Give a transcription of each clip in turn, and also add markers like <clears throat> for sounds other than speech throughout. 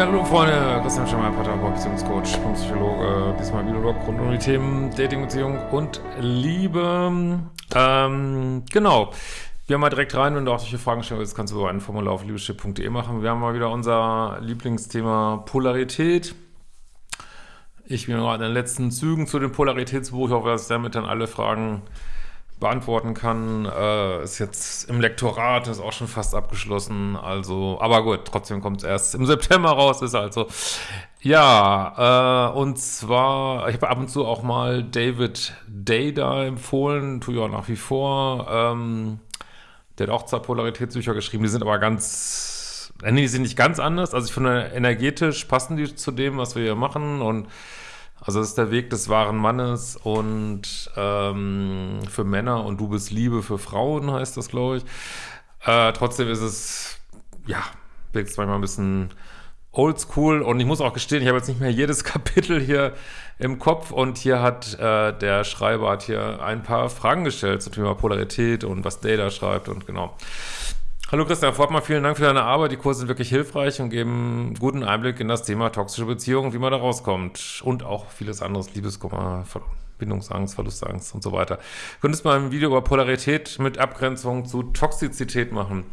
Ja, hallo Freunde, Christian Schemmer, Paartherapeut, Beziehungscoach, Psychologe, diesmal Videolog rund um die Themen Dating, Beziehung und Liebe. Ähm, genau. Wir haben mal direkt rein, wenn du auch solche Fragen stellen willst, kannst du über ein Formular auf liebeschiff.de machen. Wir haben mal wieder unser Lieblingsthema Polarität. Ich bin gerade in den letzten Zügen zu dem Polaritätsbuch. Ich hoffe, dass damit dann alle Fragen beantworten kann. Äh, ist jetzt im Lektorat, ist auch schon fast abgeschlossen. Also, aber gut, trotzdem kommt es erst im September raus, ist also. Ja, äh, und zwar, ich habe ab und zu auch mal David Dada empfohlen, tue ich auch nach wie vor. Ähm, der hat auch zwei Polaritätsbücher geschrieben, die sind aber ganz, äh, nee, die sind nicht ganz anders. Also ich finde, energetisch passen die zu dem, was wir hier machen und also das ist der Weg des wahren Mannes und ähm, für Männer und du bist Liebe für Frauen, heißt das, glaube ich. Äh, trotzdem ist es, ja, wirkt manchmal ein bisschen oldschool und ich muss auch gestehen, ich habe jetzt nicht mehr jedes <laughs> Kapitel hier im Kopf und hier hat äh, der Schreiber hat hier ein paar Fragen gestellt zum Thema Polarität und was Data schreibt und genau. Hallo Christian Fortmann, vielen Dank für deine Arbeit. Die Kurse sind wirklich hilfreich und geben guten Einblick in das Thema toxische Beziehungen, wie man da rauskommt. Und auch vieles anderes, Liebeskummer, Bindungsangst, Verlustangst und so weiter. Du könntest mal ein Video über Polarität mit Abgrenzung zu Toxizität machen.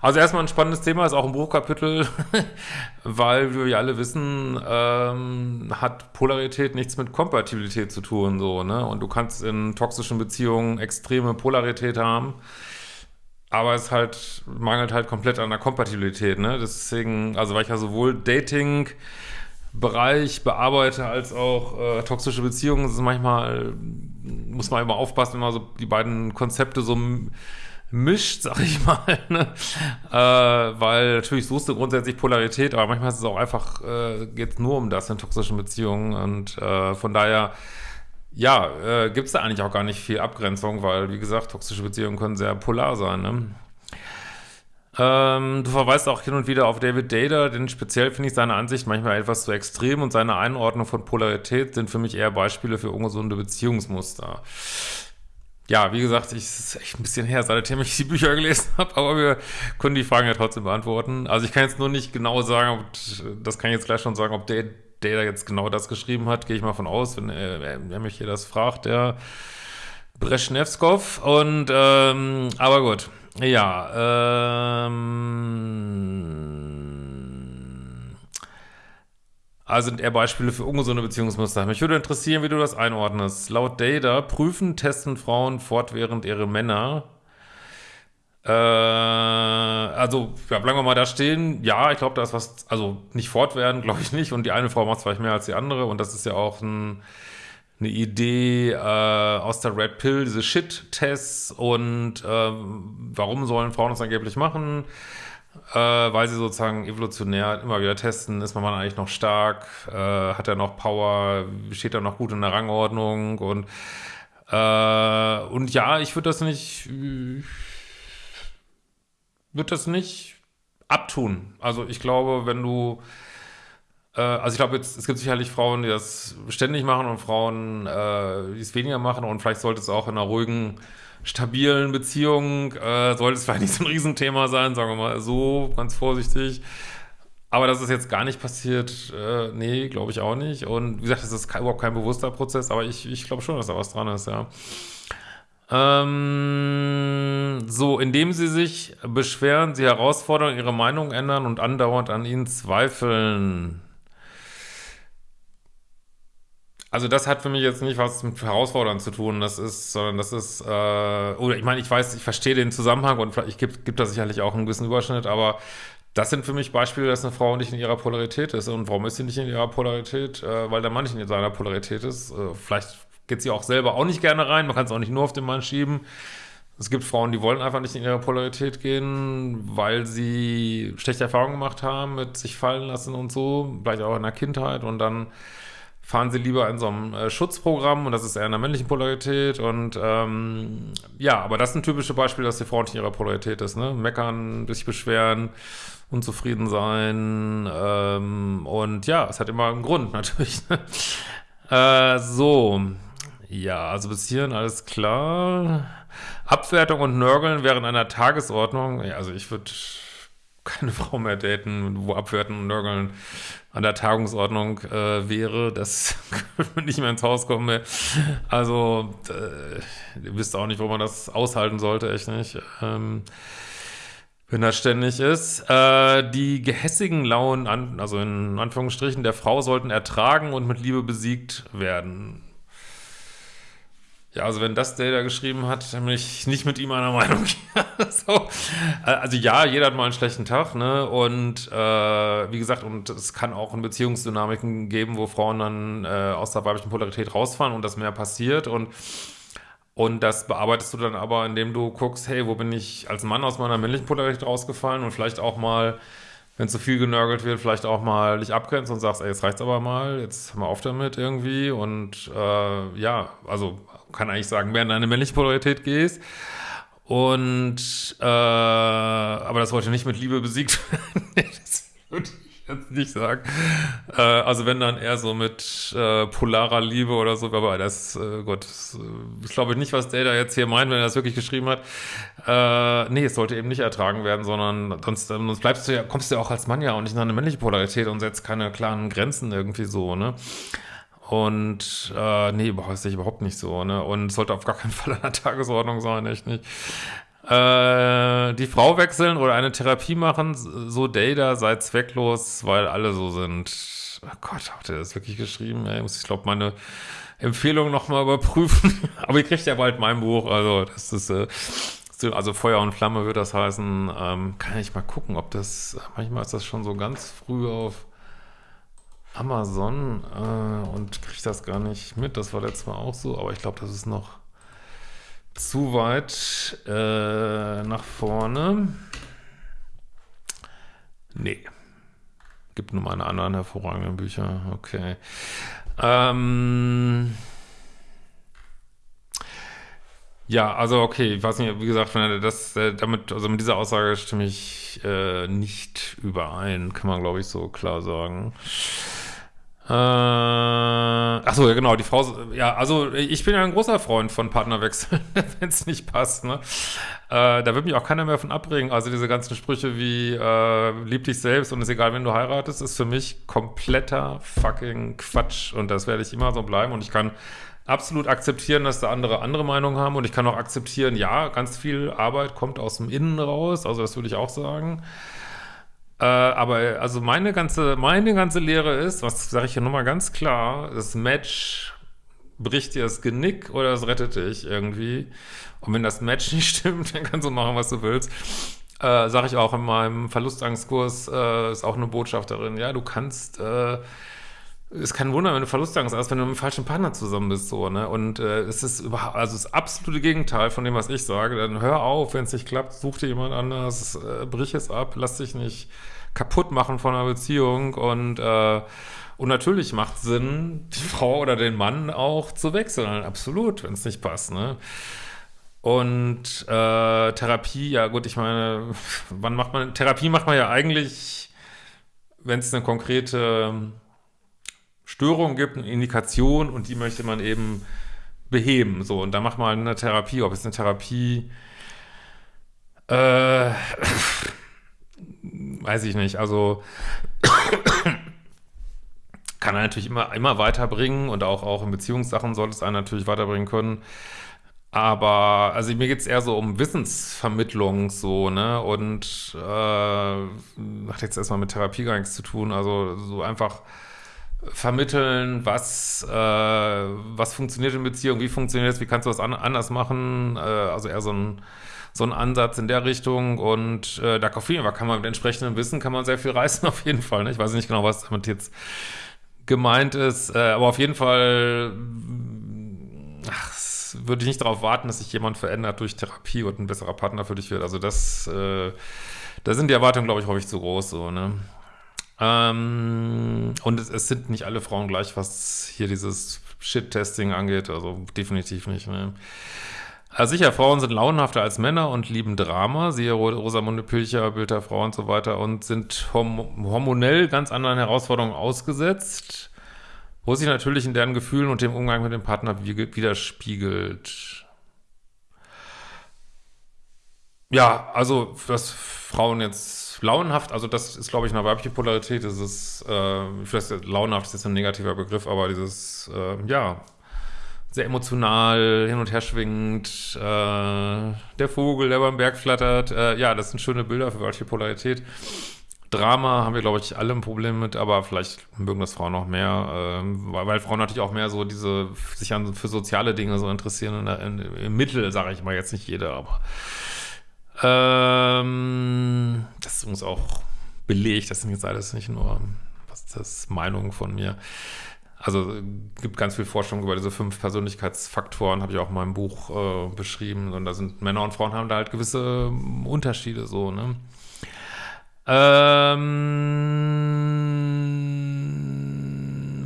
Also erstmal ein spannendes Thema, ist auch ein Buchkapitel, <laughs> weil, wir alle wissen, ähm, hat Polarität nichts mit Kompatibilität zu tun, so, ne? Und du kannst in toxischen Beziehungen extreme Polarität haben aber es halt mangelt halt komplett an der Kompatibilität, ne? Deswegen, also weil ich ja sowohl Dating Bereich bearbeite als auch äh, toxische Beziehungen, ist manchmal muss man immer aufpassen, wenn man so die beiden Konzepte so mischt, sag ich <laughs> mal, ne? äh, weil natürlich suchst du grundsätzlich Polarität, aber manchmal ist es auch einfach, äh, geht nur um das in toxischen Beziehungen und äh, von daher ja, äh, gibt es da eigentlich auch gar nicht viel Abgrenzung, weil, wie gesagt, toxische Beziehungen können sehr polar sein. Ne? Ähm, du verweist auch hin und wieder auf David Data, denn speziell finde ich seine Ansicht manchmal etwas zu extrem und seine Einordnung von Polarität sind für mich eher Beispiele für ungesunde Beziehungsmuster. Ja, wie gesagt, ich ist echt ein bisschen her, seitdem ich die Bücher gelesen <laughs> habe, aber wir können die Fragen ja trotzdem beantworten. Also ich kann jetzt nur nicht genau sagen, das kann ich jetzt gleich schon sagen, ob David der da jetzt genau das geschrieben hat, gehe ich mal von aus, wenn er, er mich hier das fragt, der Breschnevskov. Und, ähm, aber gut. Ja, ähm, also sind eher Beispiele für ungesunde Beziehungsmuster. Mich würde interessieren, wie du das einordnest. Laut Data prüfen, testen Frauen fortwährend ihre Männer äh, also, ja, bleiben wir mal da stehen. Ja, ich glaube, da ist was, also nicht fortwährend, glaube ich nicht. Und die eine Frau macht vielleicht mehr als die andere. Und das ist ja auch ein, eine Idee äh, aus der Red Pill, diese Shit-Tests. Und äh, warum sollen Frauen das angeblich machen? Äh, weil sie sozusagen evolutionär immer wieder testen, ist man eigentlich noch stark, äh, hat er noch Power, steht er noch gut in der Rangordnung und äh, und ja, ich würde das nicht wird das nicht abtun. Also ich glaube, wenn du, äh, also ich glaube es gibt sicherlich Frauen, die das ständig machen und Frauen, äh, die es weniger machen und vielleicht sollte es auch in einer ruhigen, stabilen Beziehung, äh, sollte es vielleicht nicht so ein Riesenthema sein, sagen wir mal so, ganz vorsichtig. Aber dass es jetzt gar nicht passiert, äh, nee, glaube ich auch nicht. Und wie gesagt, das ist überhaupt kein bewusster Prozess, aber ich, ich glaube schon, dass da was dran ist, ja. Ähm, so, indem sie sich beschweren, sie herausfordern, ihre Meinung ändern und andauernd an ihnen zweifeln. Also das hat für mich jetzt nicht was mit Herausfordern zu tun, das ist, sondern das ist, äh, oder ich meine, ich weiß, ich verstehe den Zusammenhang und vielleicht gibt, gibt da sicherlich auch einen gewissen Überschnitt, aber das sind für mich Beispiele, dass eine Frau nicht in ihrer Polarität ist. Und warum ist sie nicht in ihrer Polarität? Äh, weil der Mann nicht in seiner Polarität ist. Äh, vielleicht geht sie auch selber auch nicht gerne rein. Man kann es auch nicht nur auf den Mann schieben. Es gibt Frauen, die wollen einfach nicht in ihre Polarität gehen, weil sie schlechte Erfahrungen gemacht haben mit sich fallen lassen und so, vielleicht auch in der Kindheit und dann fahren sie lieber in so einem äh, Schutzprogramm und das ist eher in der männlichen Polarität und ähm, ja, aber das ist ein typisches Beispiel, dass die Frau nicht in ihrer Polarität ist, ne? Meckern, sich beschweren, unzufrieden sein ähm, und ja, es hat immer einen Grund <laughs> natürlich. Ne? äh, so, ja, also bis hierhin alles klar. Abwertung und Nörgeln während einer Tagesordnung. Ja, also ich würde keine <laughs> Frau mehr daten, wo Abwerten und Nörgeln an der Tagungsordnung äh, wäre, das <laughs> könnte nicht mehr ins Haus kommen mehr. Also, äh, ihr wisst auch nicht, wo man das aushalten sollte, echt nicht. Ähm, wenn das ständig ist. Äh, die gehässigen Launen, an, also in Anführungsstrichen, der Frau sollten ertragen und mit Liebe besiegt werden. Ja, also wenn das der da geschrieben hat, dann bin ich nicht mit ihm einer Meinung. <laughs> so. Also ja, jeder hat mal einen schlechten Tag, ne? Und äh, wie gesagt, und es kann auch in Beziehungsdynamiken geben, wo Frauen dann äh, aus der weiblichen Polarität rausfahren und das mehr passiert und und das bearbeitest du dann aber, indem du guckst, hey, wo bin ich als Mann aus meiner männlichen Polarität rausgefallen und vielleicht auch mal wenn zu viel genörgelt wird, vielleicht auch mal dich abgrenzt und sagst, ey, jetzt reicht's aber mal, jetzt mal auf damit irgendwie und äh, ja, also kann eigentlich sagen, mehr in deine männliche Polarität gehst und äh, aber das wollte nicht mit Liebe besiegt werden. <laughs> das würde ich jetzt nicht sagen. Äh, also wenn dann eher so mit äh, polarer Liebe oder so, aber das, äh, Gott, das, äh, ich glaube nicht, was der da jetzt hier meint, wenn er das wirklich geschrieben hat. Äh, nee, es sollte eben nicht ertragen werden, sondern sonst, sonst bleibst du ja, kommst du ja auch als Mann ja auch nicht in eine männliche Polarität und setzt keine klaren Grenzen irgendwie so, ne? Und äh, nee, ist ich überhaupt nicht so, ne? Und sollte auf gar keinen <laughs> Fall an der Tagesordnung sein, echt nicht. Äh, die Frau wechseln oder eine Therapie machen, so Data sei zwecklos, weil alle so sind. Oh Gott, hat er das wirklich geschrieben? Ey, muss ich glaube meine Empfehlung nochmal überprüfen. <laughs> Aber ihr kriegt ja bald mein Buch, also das ist äh, also Feuer und Flamme wird das heißen. Ähm, kann ich mal gucken, ob das, manchmal ist das schon so ganz früh auf Amazon äh, und kriege das gar nicht mit. Das war letztes Mal auch so, aber ich glaube, das ist noch zu weit äh, nach vorne. Nee. Gibt nur meine anderen hervorragenden Bücher. Okay. Ähm ja, also okay, ich weiß nicht, wie gesagt, das äh, damit, also mit dieser Aussage stimme ich äh, nicht überein, kann man glaube ich so klar sagen. Äh, achso, ja genau, die Frau, ja, also ich bin ja ein großer Freund von Partnerwechseln, <laughs> wenn es nicht passt, ne? Äh, da wird mich auch keiner mehr von abbringen. Also diese ganzen Sprüche wie äh, lieb dich selbst und ist egal, wenn du heiratest, ist für mich kompletter fucking Quatsch und das werde ich immer so bleiben und ich kann absolut akzeptieren, dass da andere andere Meinungen haben und ich kann auch akzeptieren, ja, ganz viel Arbeit kommt aus dem Innen raus, also das würde ich auch sagen. Äh, aber also meine ganze, meine ganze Lehre ist, was sage ich hier nochmal ganz klar, das Match bricht dir das Genick oder es rettet dich irgendwie. Und wenn das Match <laughs> nicht stimmt, dann kannst du machen, was du willst. Äh, sage ich auch in meinem Verlustangstkurs, äh, ist auch eine Botschaft darin, ja, du kannst äh, ist kein Wunder, wenn du Verlustangst hast, wenn du mit dem falschen Partner zusammen bist, so, ne? Und äh, es ist überhaupt, also das absolute Gegenteil von dem, was ich sage. Dann hör auf, wenn es nicht klappt, such dir jemand anders, äh, brich es ab, lass dich nicht kaputt machen von einer Beziehung und äh, und natürlich macht Sinn, die Frau oder den Mann auch zu wechseln, absolut, wenn es nicht passt, ne? Und äh, Therapie, ja gut, ich meine, wann macht man, Therapie macht man ja eigentlich, wenn es eine konkrete Störung gibt, eine Indikation und die möchte man eben beheben. So, und da macht man eine Therapie, ob es eine Therapie, äh, <clears throat> weiß ich nicht, also <clears throat> kann er natürlich immer, immer weiterbringen und auch, auch in Beziehungssachen sollte es einen natürlich weiterbringen können. Aber, also mir geht es eher so um Wissensvermittlung, so, ne, und äh, hat jetzt erstmal mit Therapie gar nichts zu tun, also so einfach vermitteln, was, äh, was funktioniert in Beziehung, wie funktioniert es, wie kannst du das an, anders machen, äh, also eher so ein, so ein Ansatz in der Richtung und äh, da auf jeden Fall kann man mit entsprechendem Wissen kann man sehr viel reißen <laughs> auf jeden Fall, ne? ich weiß nicht genau, was damit jetzt gemeint ist, äh, aber auf jeden Fall ach, würde ich nicht darauf warten, dass sich jemand verändert durch Therapie und ein besserer Partner für dich wird, also das, äh, da sind die Erwartungen, glaube ich, häufig zu groß, so, ne. Ähm, und es, es, sind nicht alle Frauen gleich, was hier dieses Shit-Testing angeht, also definitiv nicht. Ne? Also sicher, Frauen sind launenhafter als Männer und lieben Drama, siehe Rosamunde Pilcher, Bild der Frau und so weiter und sind hormonell ganz anderen Herausforderungen ausgesetzt, wo sich natürlich in deren Gefühlen und dem Umgang mit dem Partner widerspiegelt. Ja, also, dass Frauen jetzt launenhaft, also das ist, glaube ich, eine weibliche Polarität, das ist, äh, ich weiß, launenhaft ist jetzt ein negativer Begriff, aber dieses, äh, ja, sehr emotional, hin und her schwingend, äh, der Vogel, der beim Berg flattert, äh, ja, das sind schöne Bilder für weibliche Polarität. Drama haben wir, glaube ich, alle ein Problem mit, aber vielleicht mögen das Frauen noch mehr, äh, weil, weil, Frauen natürlich auch mehr so diese, sich an, für soziale Dinge so interessieren, in, in, im Mittel, sage ich mal, jetzt nicht jeder, aber ähm, das ist übrigens auch belegt, das sind jetzt alles nicht nur, was das ist Meinung von mir. Also gibt ganz viel Forschung über diese fünf Persönlichkeitsfaktoren, habe ich auch in meinem Buch äh, beschrieben. Und da sind Männer und Frauen haben da halt gewisse Unterschiede so, ne? Ähm,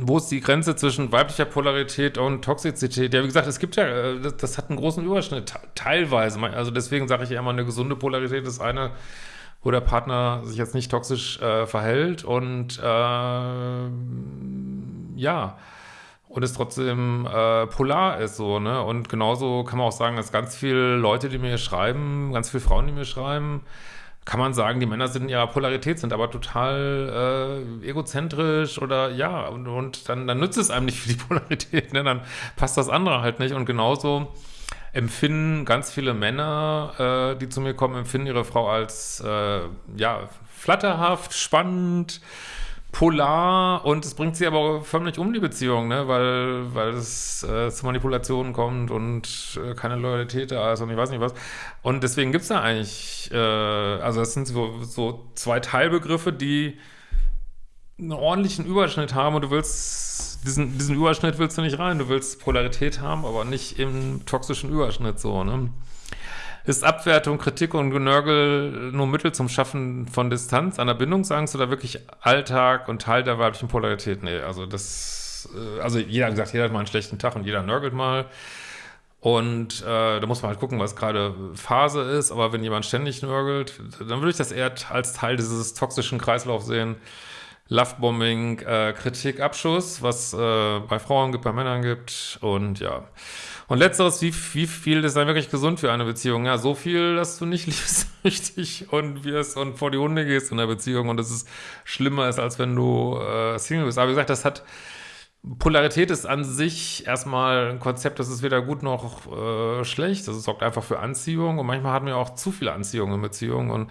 wo ist die Grenze zwischen weiblicher Polarität und Toxizität? Ja, wie gesagt, es gibt ja, äh, das, das hat einen großen Überschnitt, teilweise. Also deswegen sage ich ja immer, eine gesunde Polarität ist eine, wo der Partner sich jetzt nicht toxisch äh, verhält und äh, ja, und es trotzdem äh, polar ist so, ne? Und genauso kann man auch sagen, dass ganz viele Leute, die mir schreiben, ganz viele Frauen, die mir schreiben, kann man sagen, die Männer sind in ihrer Polarität, sind aber total äh, egozentrisch oder ja, und, und dann, dann nützt es einem nicht für die <laughs> Polarität, ne? dann passt das andere halt nicht. Und genauso empfinden ganz viele Männer, äh, die zu mir kommen, empfinden ihre Frau als äh, ja, flatterhaft, spannend, polar und es bringt sie aber förmlich um die Beziehung, ne? weil, weil es äh, zu Manipulationen kommt und äh, keine Loyalität da ist und ich weiß nicht was. Und deswegen gibt es da eigentlich, äh, also das sind so, so zwei Teilbegriffe, die einen ordentlichen Überschnitt haben und du willst, diesen, diesen Überschnitt willst du nicht rein, du willst Polarität haben, aber nicht im toxischen Überschnitt so, ne? Ist Abwertung, Kritik und Genörgel nur Mittel zum Schaffen von Distanz, einer Bindungsangst oder wirklich Alltag und Teil der weiblichen Polarität? Nee, also das, äh, also jeder hat jeder hat mal einen schlechten Tag und jeder nörgelt mal. Und äh, da muss man halt gucken, was gerade Phase ist. Aber wenn jemand ständig nörgelt, dann würde ich das eher als Teil dieses toxischen Kreislaufs sehen. Lovebombing, äh, Kritik, Abschuss, was äh, bei Frauen gibt, bei Männern gibt. Und ja. Und letzteres, wie, wie viel ist dann wirklich gesund für eine Beziehung? Ja, so viel, dass du nicht <laughs> liebst richtig und wirst und vor die Hunde gehst in der Beziehung und es ist schlimmer ist, als wenn du äh, Single bist. Aber wie gesagt, das hat Polarität ist an sich erstmal ein Konzept, das ist weder gut noch äh, schlecht. Das sorgt einfach für Anziehung und manchmal haben wir auch zu viel Anziehung in Beziehungen und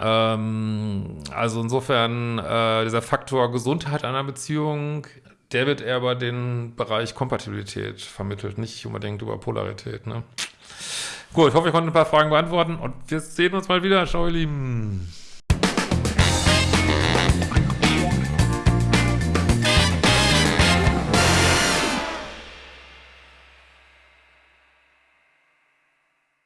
ähm, also insofern äh, dieser Faktor Gesundheit einer Beziehung der wird eher über den Bereich Kompatibilität vermittelt, nicht unbedingt über Polarität. Ne? Gut, ich hoffe, ich konnte ein paar Fragen beantworten und wir sehen uns mal wieder. Ciao, ihr Lieben.